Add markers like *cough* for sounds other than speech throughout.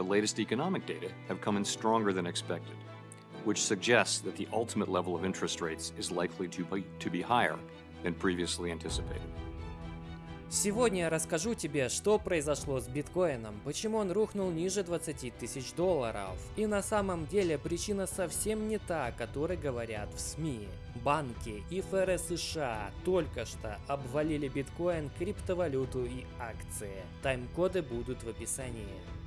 the latest economic data have come in stronger than expected, which suggests that the ultimate level of interest rates is likely to be, to be higher than previously anticipated. Сегодня я расскажу тебе, что произошло с биткоином, почему он рухнул ниже 20 тысяч долларов. И на самом деле причина совсем не та, о которой говорят в СМИ. Банки и ФРС США только что обвалили биткоин, криптовалюту и акции. Тайм-коды будут в описании.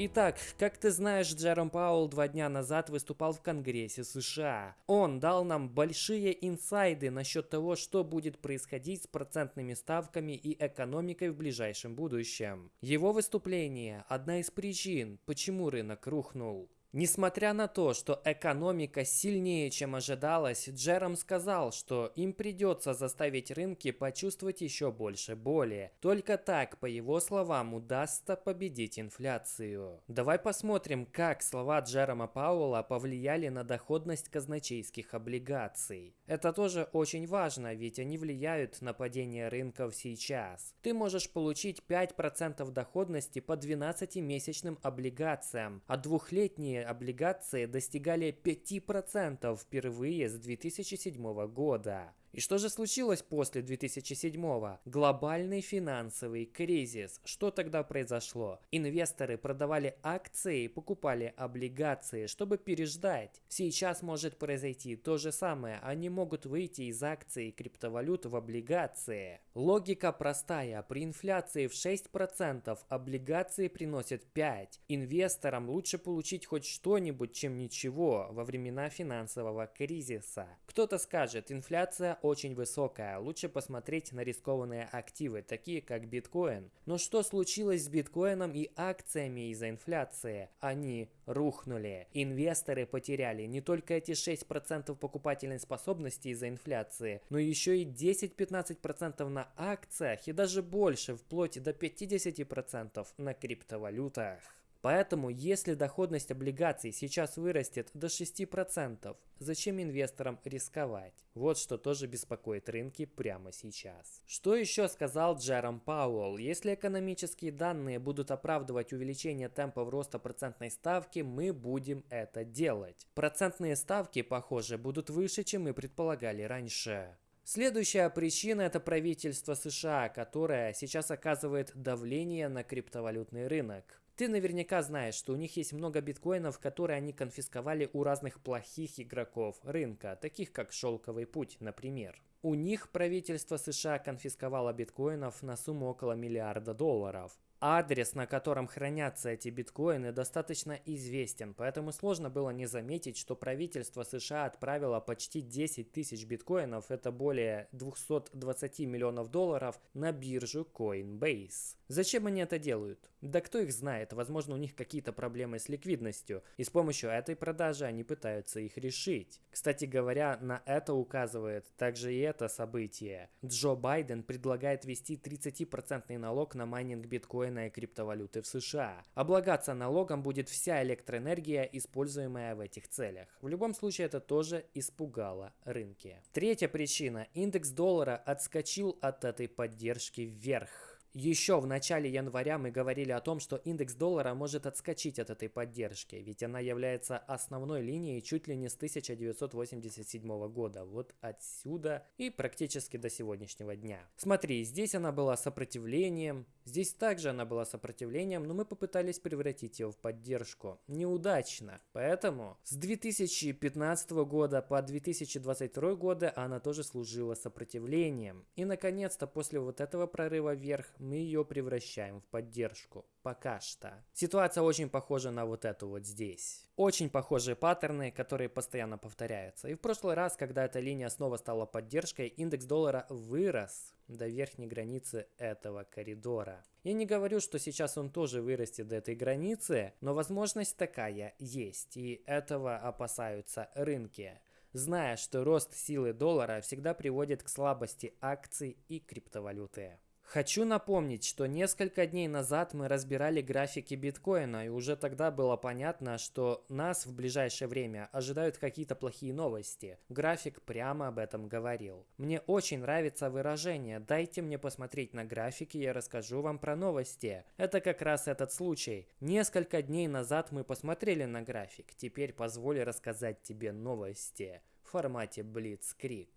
Итак, как ты знаешь, Джером Паул два дня назад выступал в Конгрессе США. Он дал нам большие инсайды насчет того, что будет происходить с процентными ставками и экономикой в ближайшем будущем. Его выступление – одна из причин, почему рынок рухнул. Несмотря на то, что экономика сильнее, чем ожидалось, Джером сказал, что им придется заставить рынки почувствовать еще больше боли. Только так, по его словам, удастся победить инфляцию. Давай посмотрим, как слова Джерома Пауэлла повлияли на доходность казначейских облигаций. Это тоже очень важно, ведь они влияют на падение рынков сейчас. Ты можешь получить 5% доходности по 12-месячным облигациям, а двухлетние облигации достигали 5% впервые с 2007 года. И что же случилось после 2007-го? Глобальный финансовый кризис. Что тогда произошло? Инвесторы продавали акции, покупали облигации, чтобы переждать. Сейчас может произойти то же самое. Они могут выйти из акций криптовалют в облигации. Логика простая. При инфляции в 6% облигации приносят 5%. Инвесторам лучше получить хоть что-нибудь, чем ничего во времена финансового кризиса. Кто-то скажет, инфляция очень высокая, лучше посмотреть на рискованные активы, такие как биткоин. Но что случилось с биткоином и акциями из-за инфляции? Они рухнули. Инвесторы потеряли не только эти 6% покупательной способности из-за инфляции, но еще и 10-15% на акциях и даже больше, вплоть до 50% на криптовалютах. Поэтому, если доходность облигаций сейчас вырастет до 6%, зачем инвесторам рисковать? Вот что тоже беспокоит рынки прямо сейчас. Что еще сказал Джером Пауэлл? Если экономические данные будут оправдывать увеличение темпов роста процентной ставки, мы будем это делать. Процентные ставки, похоже, будут выше, чем мы предполагали раньше. Следующая причина – это правительство США, которое сейчас оказывает давление на криптовалютный рынок. Ты наверняка знаешь, что у них есть много биткоинов, которые они конфисковали у разных плохих игроков рынка, таких как Шелковый путь, например. У них правительство США конфисковало биткоинов на сумму около миллиарда долларов. Адрес, на котором хранятся эти биткоины, достаточно известен, поэтому сложно было не заметить, что правительство США отправило почти 10 тысяч биткоинов, это более 220 миллионов долларов, на биржу Coinbase. Зачем они это делают? Да кто их знает, возможно у них какие-то проблемы с ликвидностью, и с помощью этой продажи они пытаются их решить. Кстати говоря, на это указывает также и это событие. Джо Байден предлагает ввести 30% налог на майнинг биткоина и криптовалюты в США. Облагаться налогом будет вся электроэнергия, используемая в этих целях. В любом случае это тоже испугало рынки. Третья причина. Индекс доллара отскочил от этой поддержки вверх. Еще в начале января мы говорили о том, что индекс доллара может отскочить от этой поддержки, ведь она является основной линией чуть ли не с 1987 года, вот отсюда и практически до сегодняшнего дня. Смотри, здесь она была сопротивлением, здесь также она была сопротивлением, но мы попытались превратить ее в поддержку. Неудачно, поэтому с 2015 года по 2022 года она тоже служила сопротивлением. И наконец-то после вот этого прорыва вверх мы ее превращаем в поддержку. Пока что. Ситуация очень похожа на вот эту вот здесь. Очень похожие паттерны, которые постоянно повторяются. И в прошлый раз, когда эта линия снова стала поддержкой, индекс доллара вырос до верхней границы этого коридора. Я не говорю, что сейчас он тоже вырастет до этой границы, но возможность такая есть, и этого опасаются рынки зная, что рост силы доллара всегда приводит к слабости акций и криптовалюты. Хочу напомнить, что несколько дней назад мы разбирали графики биткоина, и уже тогда было понятно, что нас в ближайшее время ожидают какие-то плохие новости. График прямо об этом говорил. Мне очень нравится выражение «дайте мне посмотреть на графики, я расскажу вам про новости». Это как раз этот случай. Несколько дней назад мы посмотрели на график, теперь позволь рассказать тебе новости в формате Blitzkrieg.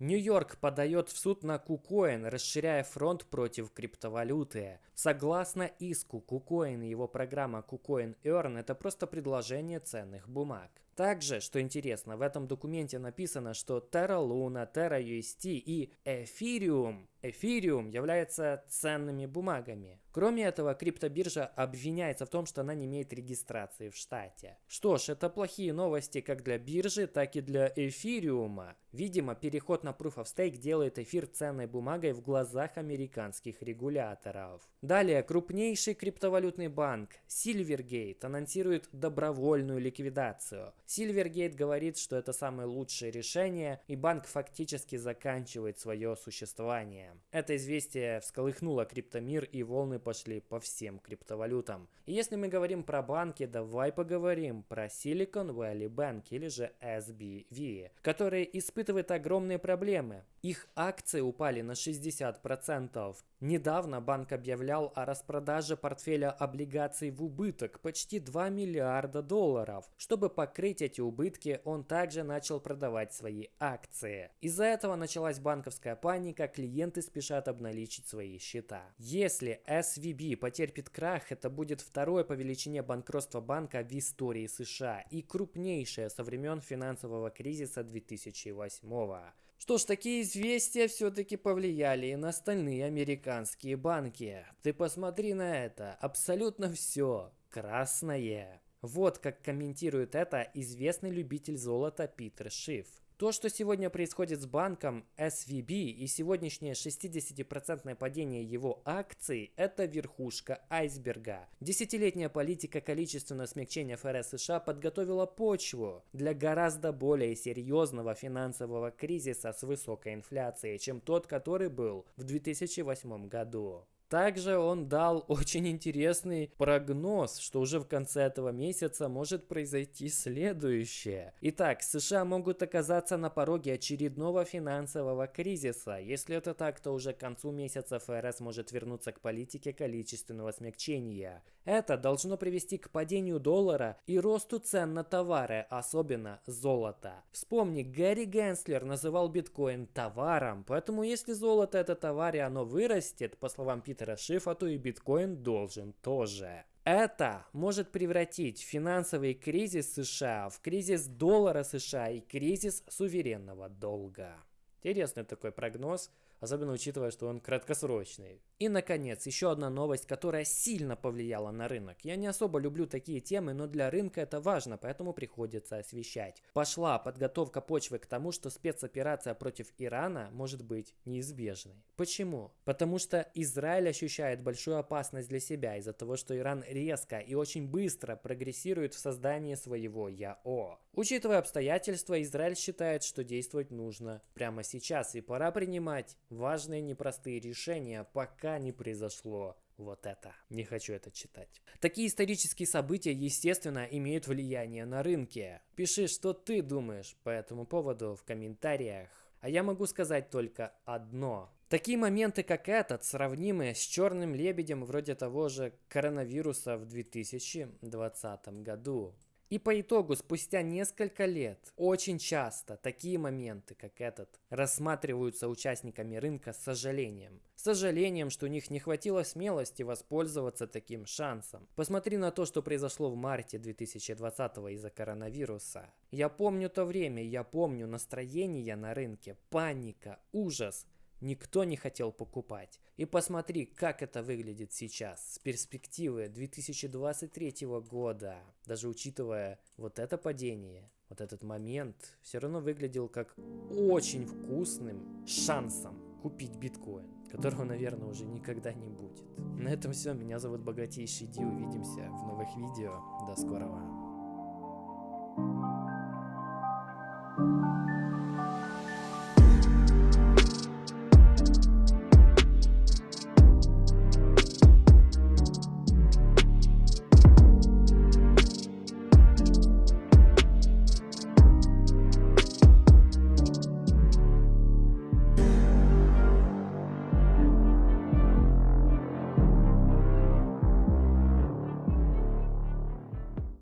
Нью-Йорк подает в суд на KuCoin, расширяя фронт против криптовалюты. Согласно иску, KuCoin и его программа KuCoin Earn – это просто предложение ценных бумаг. Также, что интересно, в этом документе написано, что Terra Luna, Terra UST и Ethereum, Ethereum являются ценными бумагами. Кроме этого, криптобиржа обвиняется в том, что она не имеет регистрации в штате. Что ж, это плохие новости как для биржи, так и для эфириума. Видимо, переход на Proof of Stake делает эфир ценной бумагой в глазах американских регуляторов. Далее, крупнейший криптовалютный банк Silvergate анонсирует добровольную ликвидацию. Silvergate говорит, что это самое лучшее решение, и банк фактически заканчивает свое существование. Это известие всколыхнуло криптомир и волны пошли по всем криптовалютам. И если мы говорим про банки, давай поговорим про Silicon Valley Bank или же SBV, которые испытывают огромные проблемы. Их акции упали на 60%. Недавно банк объявлял о распродаже портфеля облигаций в убыток почти 2 миллиарда долларов. Чтобы покрыть эти убытки, он также начал продавать свои акции. Из-за этого началась банковская паника, клиенты спешат обналичить свои счета. Если SVB потерпит крах, это будет второе по величине банкротство банка в истории США и крупнейшее со времен финансового кризиса 2008 года. Что ж, такие известия все-таки повлияли и на остальные американские банки. Ты посмотри на это, абсолютно все красное. Вот как комментирует это известный любитель золота Питер Шиф. То, что сегодня происходит с банком SVB и сегодняшнее 60% падение его акций, это верхушка айсберга. Десятилетняя политика количественного смягчения ФРС США подготовила почву для гораздо более серьезного финансового кризиса с высокой инфляцией, чем тот, который был в 2008 году. Также он дал *laughs* очень интересный прогноз, что уже в конце этого месяца может произойти следующее. Итак, США могут оказаться на пороге очередного финансового кризиса. Если это так, то уже к концу месяца ФРС может вернуться к политике количественного смягчения. Это должно привести к падению доллара и росту цен на товары, особенно золото. Вспомни, Гэри Генслер называл биткоин товаром, поэтому если золото это товар и оно вырастет, по словам Питера Шифа, то и биткоин должен тоже. Это может превратить финансовый кризис США в кризис доллара США и кризис суверенного долга. Интересный такой прогноз особенно учитывая, что он краткосрочный. И, наконец, еще одна новость, которая сильно повлияла на рынок. Я не особо люблю такие темы, но для рынка это важно, поэтому приходится освещать. Пошла подготовка почвы к тому, что спецоперация против Ирана может быть неизбежной. Почему? Потому что Израиль ощущает большую опасность для себя из-за того, что Иран резко и очень быстро прогрессирует в создании своего ЯО. Учитывая обстоятельства, Израиль считает, что действовать нужно прямо сейчас и пора принимать важные непростые решения, пока не произошло вот это. Не хочу это читать. Такие исторические события, естественно, имеют влияние на рынки. Пиши, что ты думаешь по этому поводу в комментариях. А я могу сказать только одно. Такие моменты, как этот, сравнимы с черным лебедем вроде того же коронавируса в 2020 году. И по итогу, спустя несколько лет, очень часто такие моменты, как этот, рассматриваются участниками рынка с сожалением. С сожалением, что у них не хватило смелости воспользоваться таким шансом. Посмотри на то, что произошло в марте 2020 из-за коронавируса. Я помню то время, я помню настроение на рынке, паника, ужас. Никто не хотел покупать. И посмотри, как это выглядит сейчас с перспективы 2023 года. Даже учитывая вот это падение, вот этот момент, все равно выглядел как очень вкусным шансом купить биткоин, которого, наверное, уже никогда не будет. На этом все. Меня зовут Богатейший Ди. Увидимся в новых видео. До скорого.